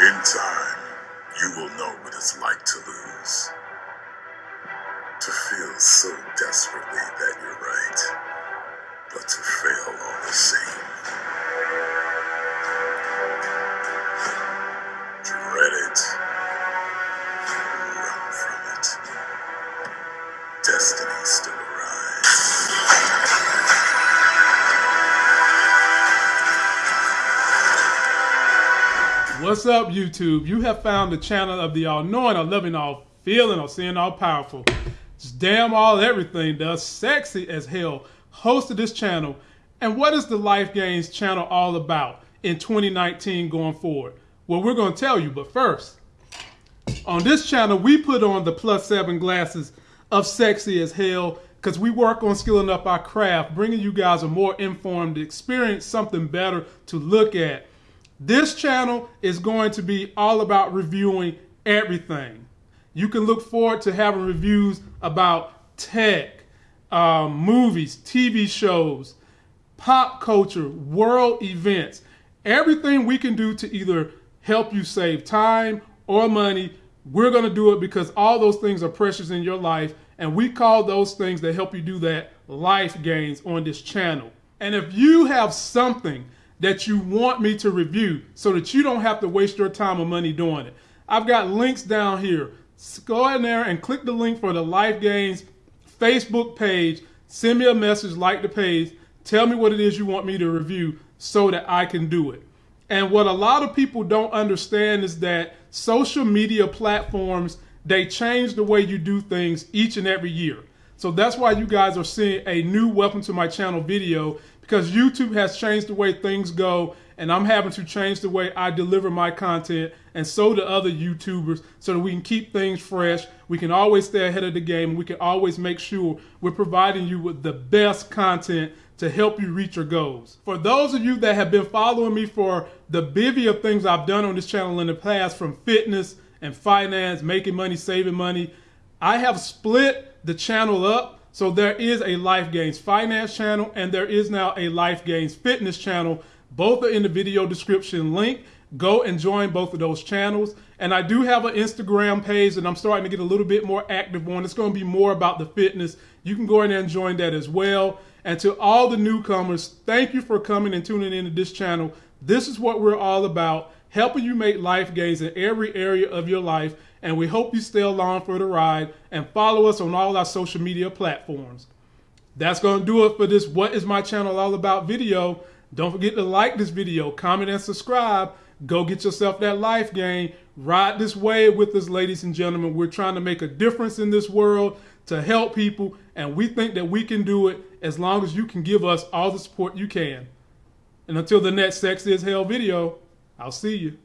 In time, you will know what it's like to lose. To feel so desperately that you're right, but to fail all the same. What's up, YouTube? You have found the channel of the all knowing, all loving, all feeling, all seeing, all powerful. Just damn all everything does sexy as hell. Host of this channel. And what is the Life Gains channel all about in 2019 going forward? Well, we're going to tell you, but first, on this channel, we put on the plus seven glasses of sexy as hell because we work on skilling up our craft, bringing you guys a more informed experience, something better to look at. This channel is going to be all about reviewing everything. You can look forward to having reviews about tech, um, movies, TV shows, pop culture, world events, everything we can do to either help you save time or money. We're going to do it because all those things are precious in your life, and we call those things that help you do that life gains on this channel. And if you have something that you want me to review so that you don't have to waste your time or money doing it. I've got links down here. Go in there and click the link for the Life Gains Facebook page. Send me a message, like the page. Tell me what it is you want me to review so that I can do it. And what a lot of people don't understand is that social media platforms, they change the way you do things each and every year. So that's why you guys are seeing a new welcome to my channel video because YouTube has changed the way things go and I'm having to change the way I deliver my content and so do other YouTubers so that we can keep things fresh. We can always stay ahead of the game. We can always make sure we're providing you with the best content to help you reach your goals. For those of you that have been following me for the bevy of things I've done on this channel in the past from fitness and finance, making money, saving money, I have split the channel up so there is a Life Gains Finance channel and there is now a Life Gains Fitness channel. Both are in the video description link. Go and join both of those channels. And I do have an Instagram page and I'm starting to get a little bit more active on. It's going to be more about the fitness. You can go in there and join that as well. And to all the newcomers, thank you for coming and tuning into this channel. This is what we're all about, helping you make life gains in every area of your life and we hope you stay along for the ride and follow us on all our social media platforms. That's going to do it for this What is My Channel All About video. Don't forget to like this video, comment, and subscribe. Go get yourself that life gain. Ride this wave with us, ladies and gentlemen. We're trying to make a difference in this world to help people, and we think that we can do it as long as you can give us all the support you can. And until the next Sexy as Hell video, I'll see you.